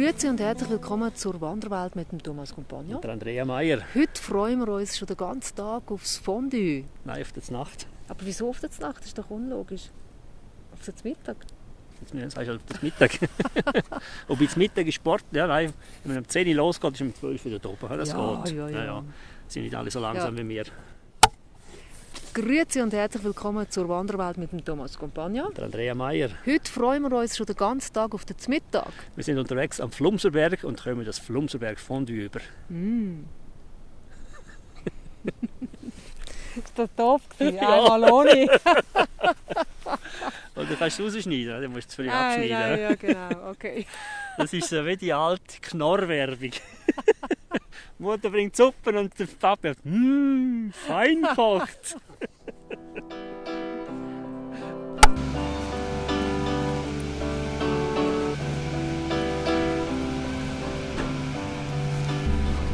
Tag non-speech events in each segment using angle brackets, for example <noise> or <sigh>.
Grüezi und herzlich willkommen zur Wanderwelt mit dem Thomas Compagno. Und der Andrea Meier. Heute freuen wir uns schon den ganzen Tag aufs Fondue. Nein, auf die Nacht. Aber wieso auf die Nacht? Das ist doch unlogisch. Auf den Mittag? Jetzt sagst du auf den Mittag. <laughs> Ob jetzt Mittag ist Sport, ja nein. Wenn man um 10 Uhr losgeht, ist man um 12 Uhr wieder oben. Das Ja, geht. ja, ja. ja. Sind nicht alle so langsam wie wir. Grüezi und herzlich willkommen zur Wanderwelt mit dem Thomas Compagno. Der Andrea Meier. Heute freuen wir uns schon den ganzen Tag auf den Mittag. Wir sind unterwegs am Flumserberg und kommen das Flumserberg Fondue über. <laughs> Ist das doof gewesen? <laughs> Ja. Einmal ohne. <laughs> Und du kannst es rausschneiden, dann musst du es Nein, abschneiden. nein, ja genau. Okay. Das ist so wie die alte Knorrwerbung. Die Mutter bringt Suppen und der Papa sagt, mmm, fein gekocht.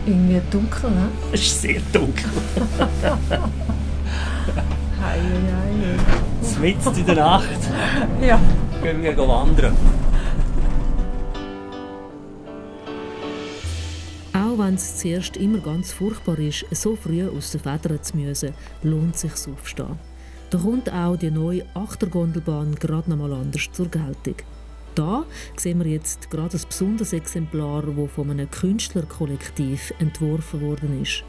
Irgendwie dunkel, ne? Es ist sehr dunkel. Hei, hei, Mitten in der Nacht. Ja. gehen wir wandern. Wenn es zuerst immer ganz furchtbar ist, so früh aus den Federn zu müssen, lohnt sich aufstehen. Da kommt auch die neue Achtergondelbahn gerade noch mal anders zur Geltung. Da sehen wir jetzt gerade ein besonderes Exemplar, das von einem Künstlerkollektiv entworfen worden ist.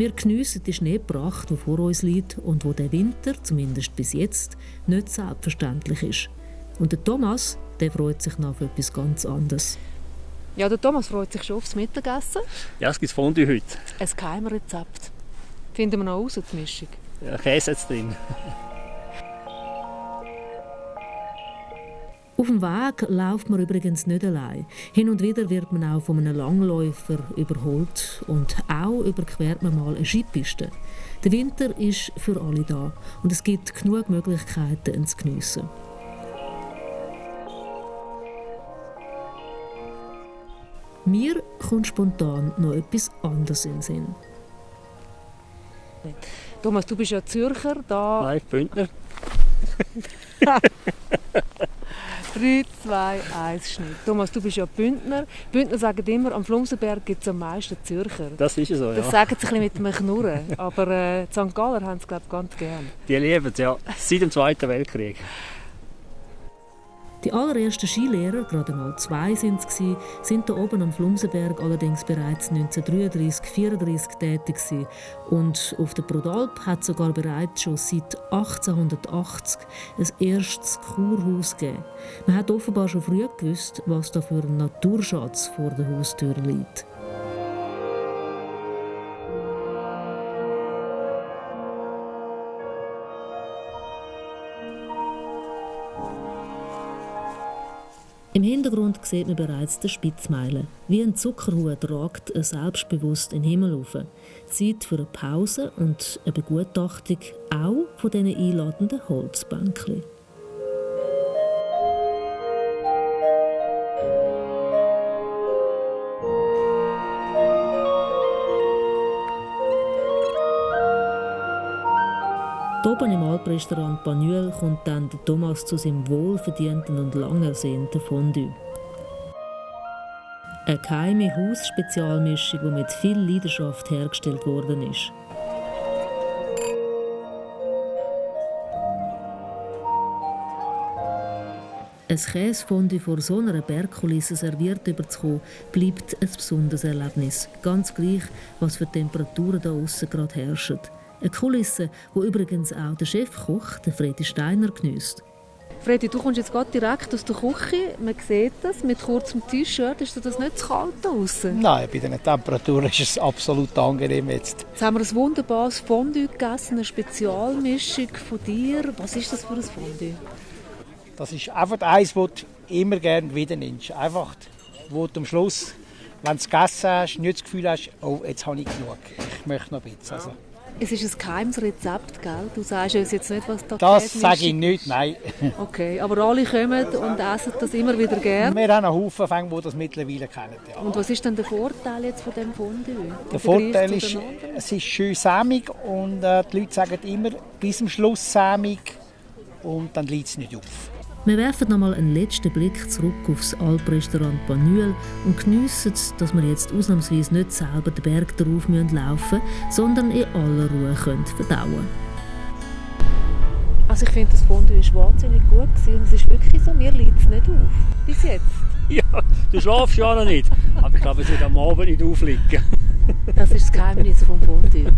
Wir geniessen die Schneepracht, die vor uns liegt und wo der Winter, zumindest bis jetzt, nicht selbstverständlich ist. Und der Thomas, der freut sich noch auf etwas ganz anderes. Ja, der Thomas freut sich schon aufs Mittagessen. Ja, es gibt Fondue heute. Ein Geheimrezept. Finden wir noch raus, die Mischung. Ja, Käse jetzt drin. Auf dem Weg läuft man übrigens nicht allein. Hin und wieder wird man auch von einem Langläufer überholt und auch überquert man mal eine Skipiste. Der Winter ist für alle da und es gibt genug Möglichkeiten, ihn zu geniessen. Mir kommt spontan noch etwas anderes in den Sinn. Thomas, du bist ja Zürcher, da Nein, Bündner. <laughs> 3, 2, 1, Schnitt. Thomas, du bist ja Bündner. Bündner sagen immer, am Flumsenberg gibt es am meisten Zürcher. Das ist so, Das ja. sagen sie ein bisschen mit einem Knurren. Aber äh, die St. Galler haben es, glaube ich, ganz gern. Die lieben es, ja. Seit dem Zweiten Weltkrieg. Die allerersten Skilehrer, gerade mal zwei sind es, sind hier oben am Flumsenberg allerdings bereits 1933, 34 tätig. Und auf der Prodalp hat sogar bereits schon seit 1880 ein erstes Kurhaus gegeben. Man hat offenbar schon früh gewusst, was da für ein Naturschatz vor der Haustür liegt. Im Hintergrund sieht man bereits den Spitzmeilen. Wie ein Zuckerhut ragt er selbstbewusst in den Himmel auf. Zeit für eine Pause und eine Begutachtung auch von diesen einladenden Holzbänkchen. Oben im Alprestaurant Banuel kommt dann Thomas zu seinem wohlverdienten und lang ersehnten Fondue. Eine geheime Hausspezialmischung, die mit viel Leidenschaft hergestellt worden ist. Ein Käsefondue vor so einer Bergkulisse serviert überzukommen, bleibt ein besonderes Erlebnis. Ganz gleich, was für Temperaturen da außen gerade herrschen. Eine Kulisse, wo übrigens auch der Chefkoch, der Fredi Steiner, geniesst. Freddy, du kommst jetzt gerade direkt aus der Küche. Man sieht das mit kurzem T-Shirt. Ist dir das nicht zu kalt draußen? Nein, bei den Temperaturen ist es absolut angenehm jetzt. Jetzt haben wir ein wunderbares Fondue gegessen, eine Spezialmischung von dir. Was ist das für ein Fondue? Das ist einfach eins, das du immer gerne wieder nimmst. Einfach, wo du am Schluss, wenn du es gegessen hast, nicht das Gefühl hast, oh, jetzt habe ich genug. Ich möchte noch ein bisschen. Also, Es ist ein geheimes Rezept, gell? Du sagst uns jetzt nicht, was da Das sage ich nicht, nein. <laughs> Okay, aber alle kommen und essen das immer wieder gern. Wir haben einen Haufen Fänge, die das mittlerweile kennen. Ja. Und was ist denn der Vorteil jetzt von dem Fondue? Der Vorteil ist, es ist schön sämig und äh, die Leute sagen immer, bis zum Schluss sämig und dann liegt es nicht auf. Wir werfen nochmal einen letzten Blick zurück aufs Alprestaurant Panüel und geniessen, dass wir jetzt ausnahmsweise nicht selber den Berg darauf laufen müssen, sondern in aller Ruhe können verdauen Also ich finde, das Fondue war wahnsinnig gut. Gewesen. Es ist wirklich so, mir liegt es nicht auf. Bis jetzt. <laughs> Ja, du schlafst ja noch nicht. Aber ich glaube, es wird am Abend nicht aufliegen. Das ist das Geheimnis vom Fondue.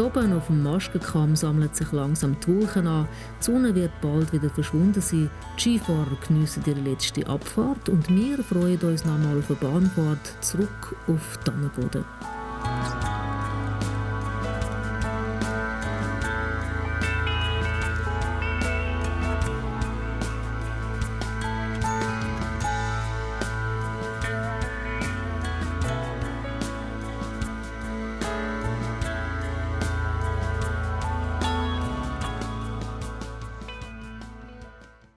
Oben auf dem Maskenkamm sammeln sich langsam die Wolken an, die Sonne wird bald wieder verschwunden sein, die Skifahrer geniessen ihre letzte Abfahrt und wir freuen uns nochmal auf eine Bahnfahrt zurück auf Tannenboden.